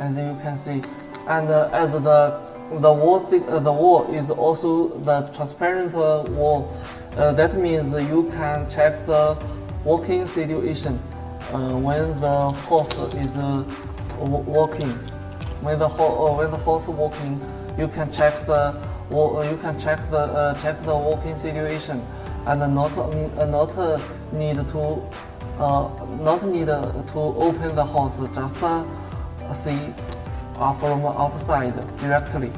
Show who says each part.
Speaker 1: as you can see. And uh, as the the wall thi- uh, the wall is also the transparent uh, wall, uh, that means you can check the walking situation uh, when the horse is uh, walking. When the ho- uh, when the horse walking, you can check the uh, you can check the uh, check the walking situation, and not uh, not uh, need to uh, not need to open the house, just uh, see uh, from outside directly.